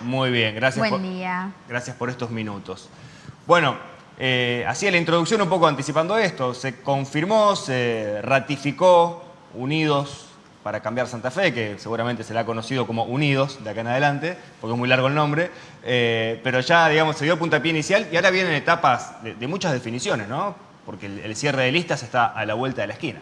Muy bien, gracias. Buen día. Gracias por estos minutos. Bueno, eh, hacía la introducción un poco anticipando esto. Se confirmó, se ratificó Unidos para cambiar Santa Fe, que seguramente será conocido como Unidos de acá en adelante, porque es muy largo el nombre, eh, pero ya, digamos, se dio puntapié inicial y ahora vienen etapas de, muchas definiciones, ¿no? Porque el, cierre de listas está a la vuelta de la esquina.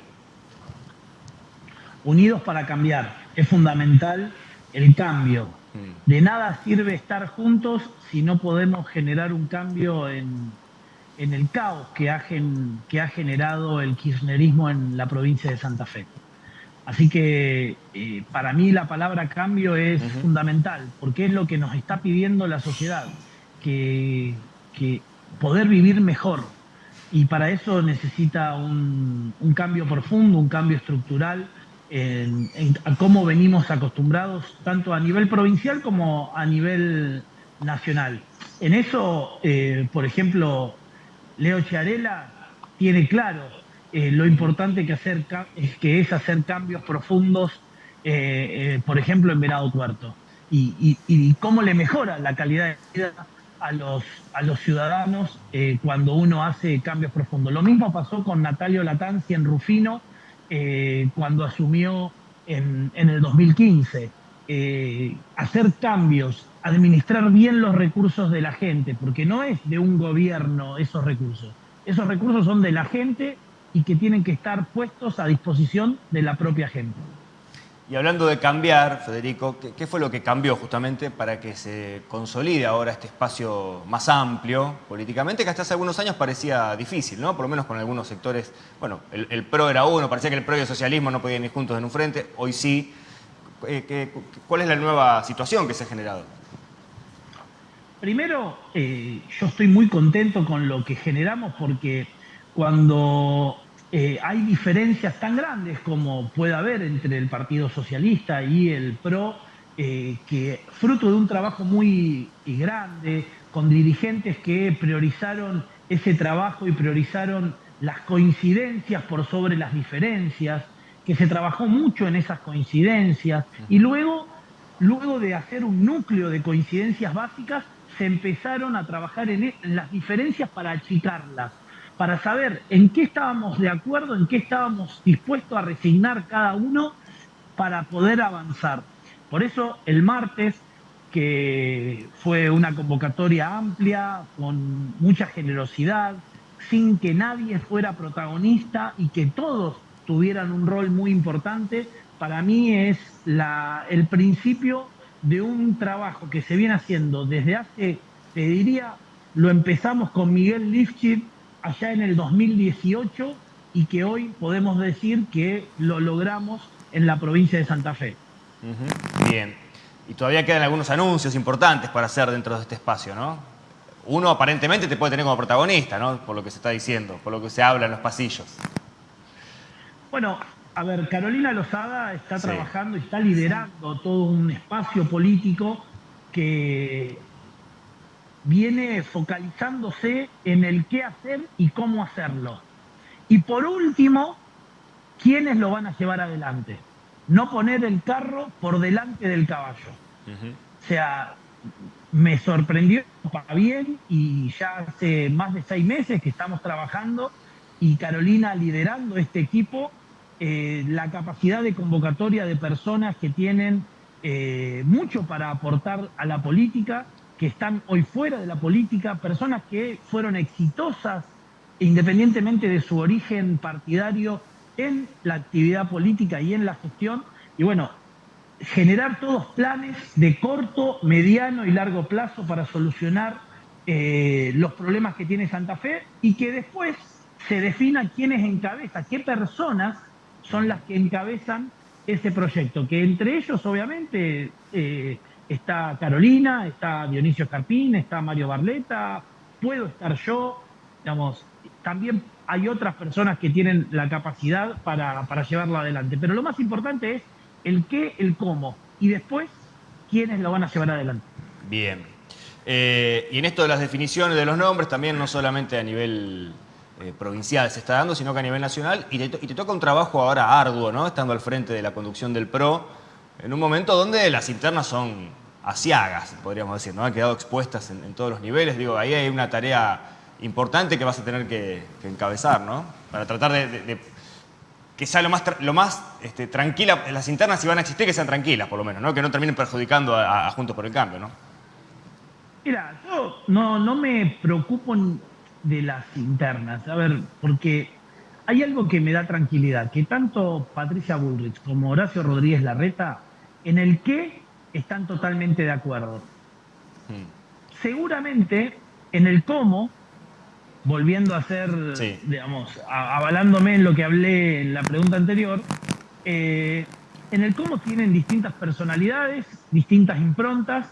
Unidos para cambiar. Es fundamental el cambio. Mm. De nada sirve estar juntos si no podemos generar un cambio en, el caos que ha, que ha generado el kirchnerismo en la provincia de Santa Fe. Así que eh, para mí la palabra cambio es fundamental, porque es lo que nos está pidiendo la sociedad, que, poder vivir mejor. Y para eso necesita un, cambio profundo, un cambio estructural en, cómo venimos acostumbrados, tanto a nivel provincial como a nivel nacional. En eso, eh, por ejemplo, Leo Chiarela tiene claro eh, lo importante que, hacer, que es hacer cambios profundos, eh, por ejemplo, en Venado Tuerto. Y, cómo le mejora la calidad de vida a los, a los ciudadanos cuando uno hace cambios profundos. Lo mismo pasó con Natalio Latanzi en Rufino cuando asumió en, en el 2015. hacer cambios, administrar bien los recursos de la gente, porque no es de un gobierno esos recursos. Esos recursos son de la gente y que tienen que estar puestos a disposición de la propia gente. Y hablando de cambiar, Federico, ¿qué, fue lo que cambió justamente para que se consolide ahora este espacio más amplio políticamente, que hasta hace algunos años parecía difícil, ¿no? Por lo menos con algunos sectores, bueno, el, PRO era uno, parecía que el PRO y el socialismo no podían ir juntos en un frente, hoy sí. Eh, ¿Cuál es la nueva situación que se ha generado? Primero, eh, yo estoy muy contento con lo que generamos porque cuando eh, hay diferencias tan grandes como puede haber entre el Partido Socialista y el PRO, eh, que fruto de un trabajo muy grande, con dirigentes que priorizaron ese trabajo y priorizaron las coincidencias por sobre las diferencias, que se trabajó mucho en esas coincidencias, y luego, luego de hacer un núcleo de coincidencias básicas, se empezaron a trabajar en las diferencias para achicarlas para saber en qué estábamos de acuerdo, en qué estábamos dispuestos a resignar cada uno para poder avanzar. Por eso el martes, que fue una convocatoria amplia, con mucha generosidad, sin que nadie fuera protagonista y que todos tuvieran un rol muy importante, para mí es el principio de un trabajo que se viene haciendo desde hace, te diría, lo empezamos con Miguel Lifchit allá en el 2018 y que hoy podemos decir que lo logramos en la provincia de Santa Fe. Bien. Y todavía quedan algunos anuncios importantes para hacer dentro de este espacio, ¿no? Uno aparentemente te puede tener como protagonista, ¿no? Por lo que se está diciendo, por lo que se habla en los pasillos. Bueno, a ver, Carolina Lozada está trabajando y está liderando todo un espacio político que viene focalizándose en el qué hacer y cómo hacerlo. Y por último, quiénes lo van a llevar adelante. No poner el carro por delante del caballo. O sea, me sorprendió para bien y ya hace más de seis meses que estamos trabajando y Carolina liderando este equipo, eh, la capacidad de convocatoria de personas que tienen eh, mucho para aportar a la política que están hoy fuera de la política, personas que fueron exitosas independientemente de su origen partidario en la actividad política y en la gestión. Y bueno, generar todos planes de corto, mediano y largo plazo para solucionar eh, los problemas que tiene Santa Fe y que después se defina quiénes encabezan, qué personas son las que encabezan ese proyecto, que entre ellos obviamente eh, está Carolina, está Dionisio Carpín, está Mario Barleta, puedo estar yo, digamos, también hay otras personas que tienen la capacidad para, para llevarlo adelante. Pero lo más importante es el qué, el cómo, y después quiénes lo van a llevar adelante. Bien. Eh, y en esto de las definiciones de los nombres, también no solamente a nivel eh, provincial se está dando, sino que a nivel nacional, y te, y te toca un trabajo ahora arduo, ¿no? Estando al frente de la conducción del PRO, en un momento donde las internas son asiagas, podríamos decir, ¿no? Han quedado expuestas en, todos los niveles. Digo, ahí hay una tarea importante que vas a tener que, encabezar, ¿no? Para tratar de, que sea lo más, lo más este, tranquila, las internas si van a existir, que sean tranquilas, por lo menos, ¿no? Que no terminen perjudicando a, Juntos por el Cambio, ¿no? Mira, yo no, no me preocupo de las internas, a ver, porque hay algo que me da tranquilidad, que tanto Patricia Bullrich como Horacio Rodríguez Larreta, en el que están totalmente de acuerdo. Hmm. Seguramente en el cómo, volviendo a ser, digamos, avalándome en lo que hablé en la pregunta anterior, eh, en el cómo tienen distintas personalidades, distintas improntas.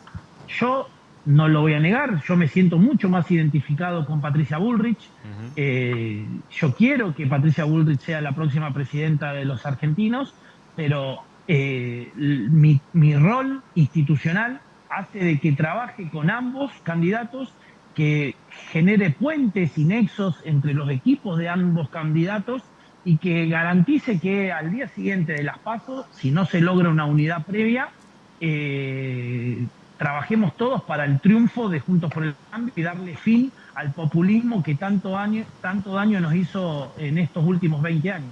Yo no lo voy a negar, yo me siento mucho más identificado con Patricia Bullrich. Eh, yo quiero que Patricia Bullrich sea la próxima presidenta de los argentinos, pero eh, mi, mi, rol institucional hace de que trabaje con ambos candidatos, que genere puentes y nexos entre los equipos de ambos candidatos y que garantice que al día siguiente de las pasos, si no se logra una unidad previa, eh, trabajemos todos para el triunfo de Juntos por el Cambio y darle fin al populismo que tanto, año, tanto daño nos hizo en estos últimos 20 años.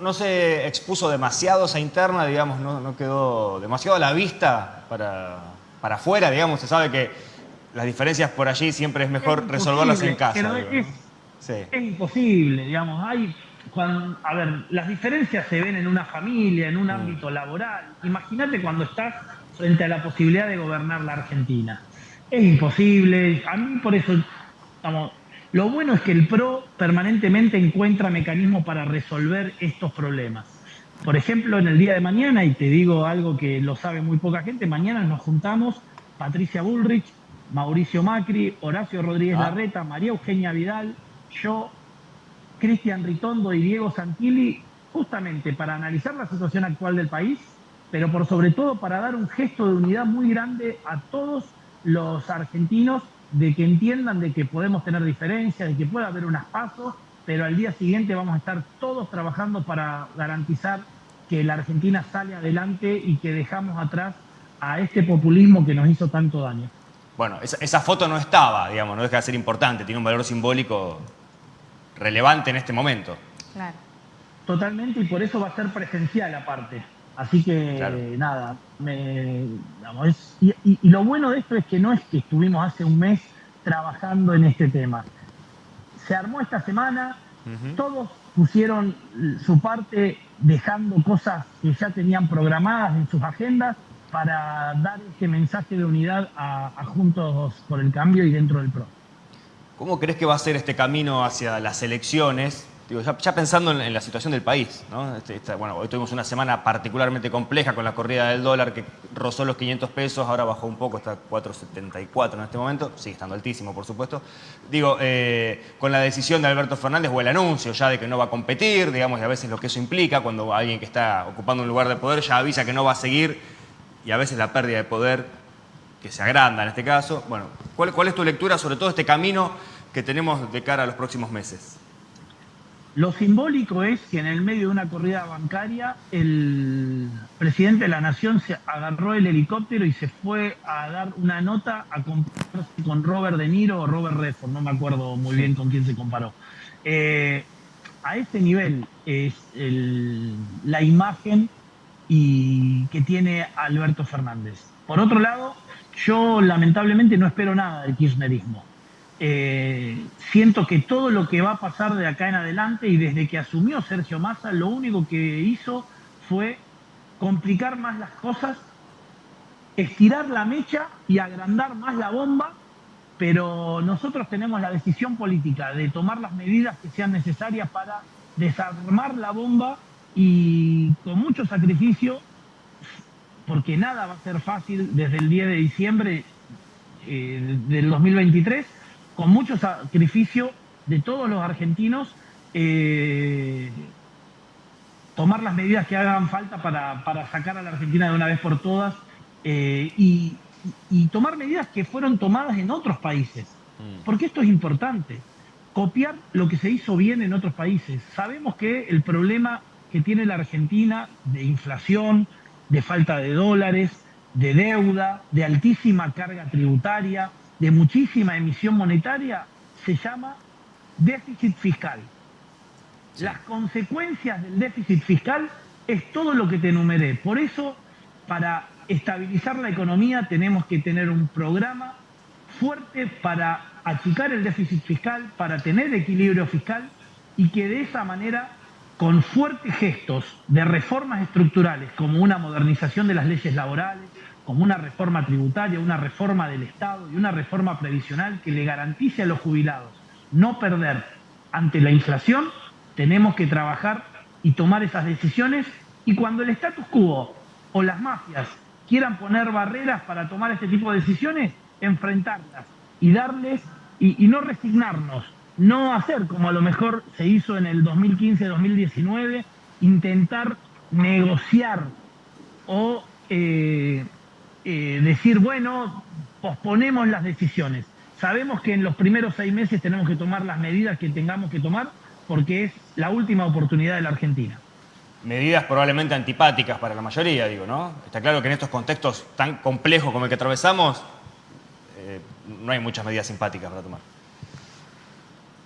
no, se expuso demasiado esa interna, digamos, no, quedó demasiado a la vista para, para afuera, digamos, se sabe que las diferencias por allí siempre es mejor resolverlas en casa. es, imposible, digamos, hay a ver, las diferencias se ven en una familia, en un mm. ámbito laboral. Imagínate cuando estás frente a la posibilidad de gobernar la Argentina. Es imposible. A mí por eso, vamos, lo bueno es que el PRO permanentemente encuentra mecanismos para resolver estos problemas. Por ejemplo, en el día de mañana, y te digo algo que lo sabe muy poca gente, mañana nos juntamos Patricia Bullrich, Mauricio Macri, Horacio Rodríguez ah. Larreta, María Eugenia Vidal, yo, Cristian Ritondo y Diego Santilli, justamente para analizar la situación actual del país, pero por sobre todo para dar un gesto de unidad muy grande a todos los argentinos de que entiendan de que podemos tener diferencias, de que puede haber unas pasos, pero al día siguiente vamos a estar todos trabajando para garantizar que la Argentina sale adelante y que dejamos atrás a este populismo que nos hizo tanto daño. Bueno, esa, foto no estaba, digamos, no deja de ser importante, tiene un valor simbólico relevante en este momento. Claro. Totalmente, y por eso va a ser presencial aparte. Así que nada, y, lo bueno de esto es que no es que estuvimos hace un mes trabajando en este tema. Se armó esta semana, todos pusieron su parte dejando cosas que ya tenían programadas en sus agendas para dar este mensaje de unidad a Juntos por el Cambio y dentro del PRO. ¿Cómo crees que va a ser este camino hacia las elecciones? Ya, pensando en, la situación del país, este, bueno, hoy tuvimos una semana particularmente compleja con la corrida del dólar que rozó los 500 pesos, ahora bajó un poco, está 4,74 en este momento, sigue estando altísimo, por supuesto. Digo, eh, con la decisión de Alberto Fernández o el anuncio ya de que no va a competir, digamos, y a veces lo que eso implica, cuando alguien que está ocupando un lugar de poder ya avisa que no va a seguir, y a veces la pérdida de poder que se agranda en este caso. Bueno, ¿cuál es tu lectura sobre todo este camino que tenemos de cara a los próximos meses? Lo simbólico es que en el medio de una corrida bancaria el presidente de la nación se agarró el helicóptero y se fue a dar una nota a compararse con Robert De Niro o Robert Redford, no me acuerdo muy bien con quién se comparó. Eh, a este nivel es la imagen y, que tiene Alberto Fernández. Por otro lado, yo lamentablemente no espero nada del kirchnerismo. Eh, siento que todo lo que va a pasar de acá en adelante y desde que asumió Sergio Massa, lo único que hizo fue complicar más las cosas, estirar la mecha y agrandar más la bomba, pero nosotros tenemos la decisión política de tomar las medidas que sean necesarias para desarmar la bomba y con mucho sacrificio, porque nada va a ser fácil desde el 10 de diciembre eh, del 2023, con mucho sacrificio de todos los argentinos, eh, tomar las medidas que hagan falta para, sacar a la Argentina de una vez por todas eh, y, tomar medidas que fueron tomadas en otros países. Mm. Porque esto es importante. Copiar lo que se hizo bien en otros países. Sabemos que el problema que tiene la Argentina de inflación, de falta de dólares, de deuda, de altísima carga tributaria, de muchísima emisión monetaria, se llama déficit fiscal. Las consecuencias del déficit fiscal es todo lo que te enumeré. Por eso, para estabilizar la economía tenemos que tener un programa fuerte para achicar el déficit fiscal, para tener equilibrio fiscal y que de esa manera, con fuertes gestos de reformas estructurales, como una modernización de las leyes laborales, como una reforma tributaria, una reforma del Estado y una reforma previsional que le garantice a los jubilados no perder ante la inflación, tenemos que trabajar y tomar esas decisiones. Y cuando el status quo o las mafias quieran poner barreras para tomar este tipo de decisiones, enfrentarlas y darles y, no resignarnos, no hacer como a lo mejor se hizo en el 2015-2019, intentar negociar o eh, eh, decir, bueno, posponemos las decisiones. Sabemos que en los primeros seis meses tenemos que tomar las medidas que tengamos que tomar porque es la última oportunidad de la Argentina. Medidas probablemente antipáticas para la mayoría, digo, ¿no? Está claro que en estos contextos tan complejos como el que atravesamos, eh, no hay muchas medidas simpáticas para tomar.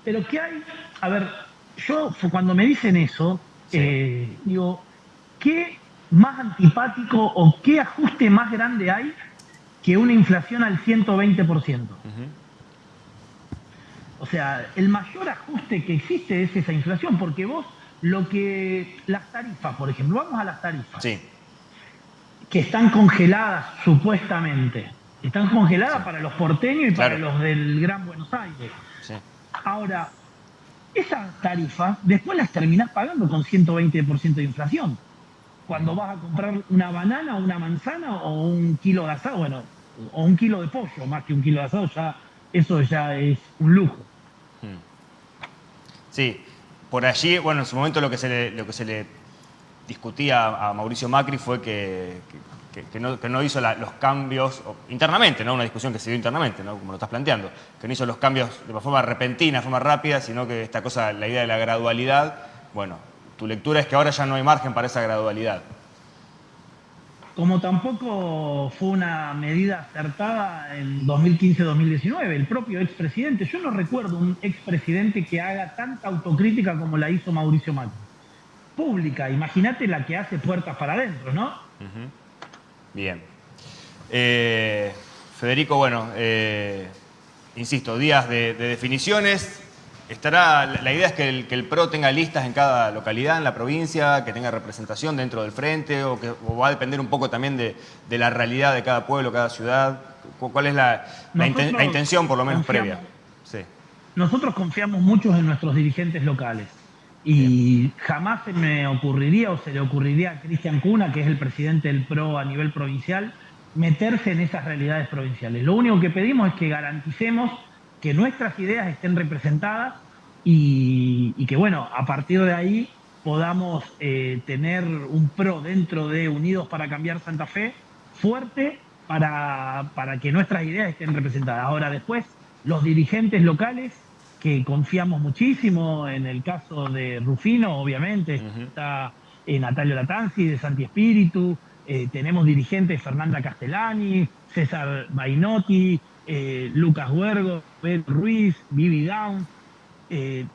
Pero ¿qué hay? A ver, yo cuando me dicen eso, eh, digo, ¿qué más antipático o qué ajuste más grande hay que una inflación al 120%? O sea, el mayor ajuste que existe es esa inflación, porque vos lo que las tarifas, por ejemplo, vamos a las tarifas, sí. que están congeladas supuestamente, están congeladas para los porteños y para los del Gran Buenos Aires. Ahora, esas tarifas después las terminás pagando con 120% de inflación. Cuando vas a comprar una banana, una manzana o un kilo de asado, bueno, o un kilo de pollo, más que un kilo de asado, ya eso ya es un lujo. Sí, por allí, bueno, en su momento lo que se le, lo que se le discutía a Mauricio Macri fue que, que, no, hizo los cambios internamente, ¿no? Una discusión que se dio internamente, ¿no? Como lo estás planteando. Que no hizo los cambios de forma repentina, de forma rápida, sino que esta cosa, la idea de la gradualidad, bueno, tu lectura es que ahora ya no hay margen para esa gradualidad. Como tampoco fue una medida acertada en 2015-2019, el propio expresidente, yo no recuerdo un expresidente que haga tanta autocrítica como la hizo Mauricio Macri. Pública, imagínate la que hace puertas para adentro, ¿no? Bien. Eh, Federico, bueno, eh, insisto, días de, definiciones. Estará, la idea es que el, PRO tenga listas en cada localidad, en la provincia, que tenga representación dentro del frente, o que va a depender un poco también de, la realidad de cada pueblo, cada ciudad. ¿Cuál es la, intención, por lo menos, previa? Nosotros confiamos mucho en nuestros dirigentes locales. Y jamás se me ocurriría o se le ocurriría a Cristian Cuna, que es el presidente del PRO a nivel provincial, meterse en esas realidades provinciales. Lo único que pedimos es que garanticemos que nuestras ideas estén representadas y, que, bueno, a partir de ahí podamos eh, tener un PRO dentro de Unidos para Cambiar Santa Fe fuerte para, para que nuestras ideas estén representadas. Ahora, después, los dirigentes locales que confiamos muchísimo. En el caso de Rufino, obviamente, está eh, Natalio Latanzi de Santi Espíritu, eh, tenemos dirigentes Fernanda Castellani, César Bainotti, eh, Lucas Huergo, Pedro Ruiz, Vivi Down,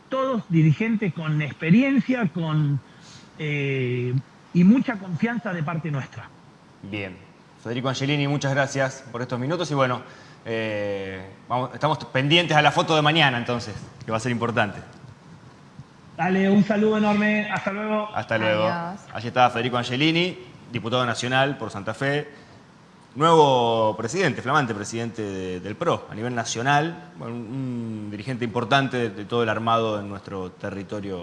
todos dirigentes con experiencia con, y mucha confianza de parte nuestra. Bien. Federico Angelini, muchas gracias por estos minutos y bueno, eh, estamos pendientes a la foto de mañana entonces, que va a ser importante. Dale, un saludo enorme. Hasta luego. Hasta luego. Allí está Federico Angelini, diputado nacional por Santa Fe. Nuevo presidente, flamante presidente del PRO a nivel nacional, un, dirigente importante de todo el armado en nuestro territorio.